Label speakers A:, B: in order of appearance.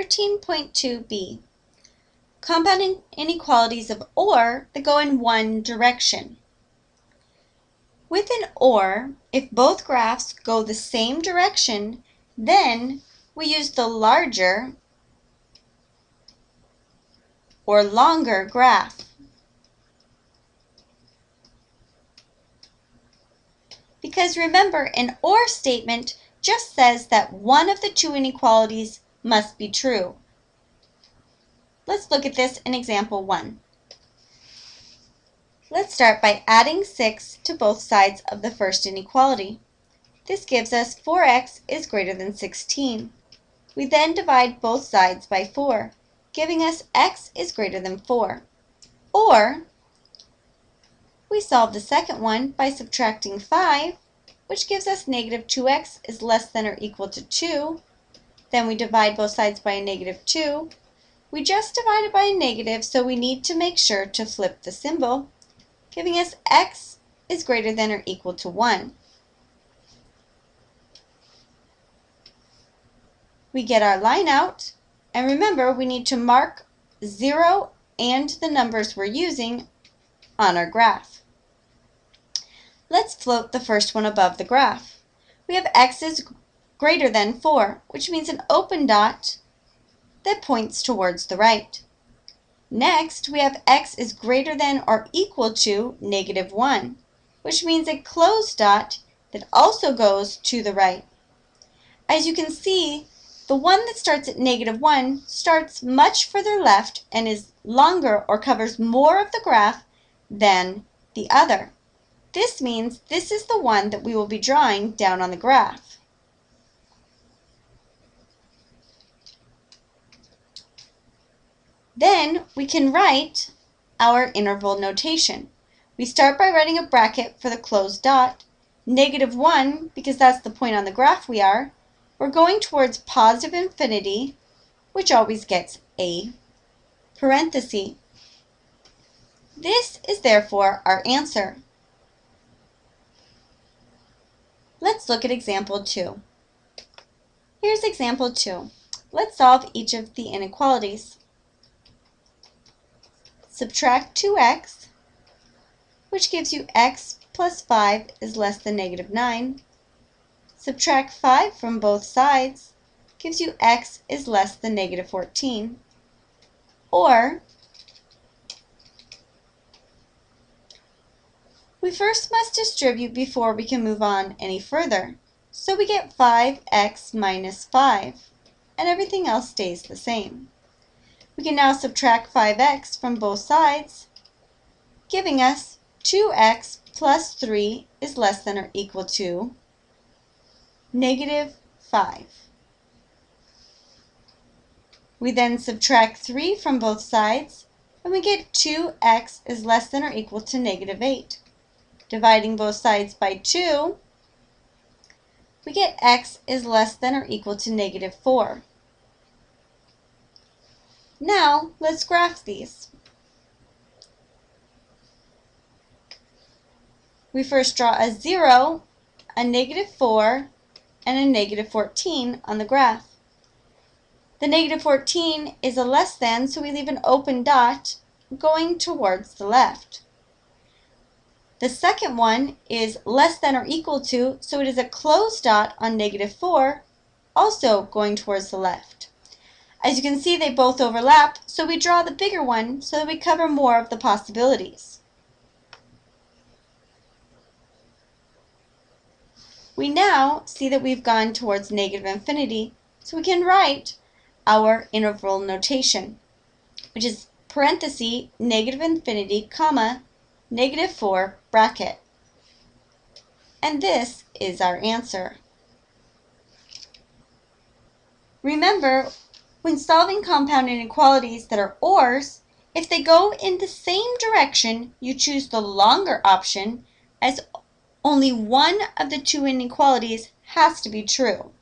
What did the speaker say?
A: 13.2b. Compound inequalities of OR that go in one direction. With an OR, if both graphs go the same direction, then we use the larger or longer graph. Because remember, an OR statement just says that one of the two inequalities must be true. Let's look at this in example 1. Let's start by adding 6 to both sides of the first inequality. This gives us 4x is greater than 16. We then divide both sides by 4, giving us x is greater than 4. Or, we solve the second one by subtracting 5 which gives us negative 2x is less than or equal to 2. Then we divide both sides by a negative 2. We just divided by a negative, so we need to make sure to flip the symbol, giving us x is greater than or equal to 1. We get our line out, and remember we need to mark 0 and the numbers we're using on our graph. Let's float the first one above the graph. We have x is greater than 4, which means an open dot that points towards the right. Next, we have x is greater than or equal to negative 1, which means a closed dot that also goes to the right. As you can see, the one that starts at negative 1 starts much further left and is longer or covers more of the graph than the other. This means this is the one that we will be drawing down on the graph. Then we can write our interval notation. We start by writing a bracket for the closed dot, negative 1 because that's the point on the graph we are. We're going towards positive infinity, which always gets a parenthesis. This is therefore our answer. Let's look at example 2. Here's example 2. Let's solve each of the inequalities. Subtract 2x, which gives you x plus 5 is less than negative 9. Subtract 5 from both sides gives you x is less than negative 14. Or We first must distribute before we can move on any further. So we get 5x minus 5, and everything else stays the same. We can now subtract 5x from both sides, giving us 2x plus 3 is less than or equal to negative 5. We then subtract 3 from both sides, and we get 2x is less than or equal to negative 8 dividing both sides by 2, we get x is less than or equal to negative 4. Now, let's graph these. We first draw a 0, a negative 4, and a negative 14 on the graph. The negative 14 is a less than, so we leave an open dot going towards the left. The second one is less than or equal to, so it is a closed dot on negative 4, also going towards the left. As you can see, they both overlap, so we draw the bigger one so that we cover more of the possibilities. We now see that we've gone towards negative infinity, so we can write our interval notation, which is parenthesis, negative infinity, comma, negative 4 bracket. And this is our answer. Remember, when solving compound inequalities that are ORs, if they go in the same direction, you choose the longer option as only one of the two inequalities has to be true.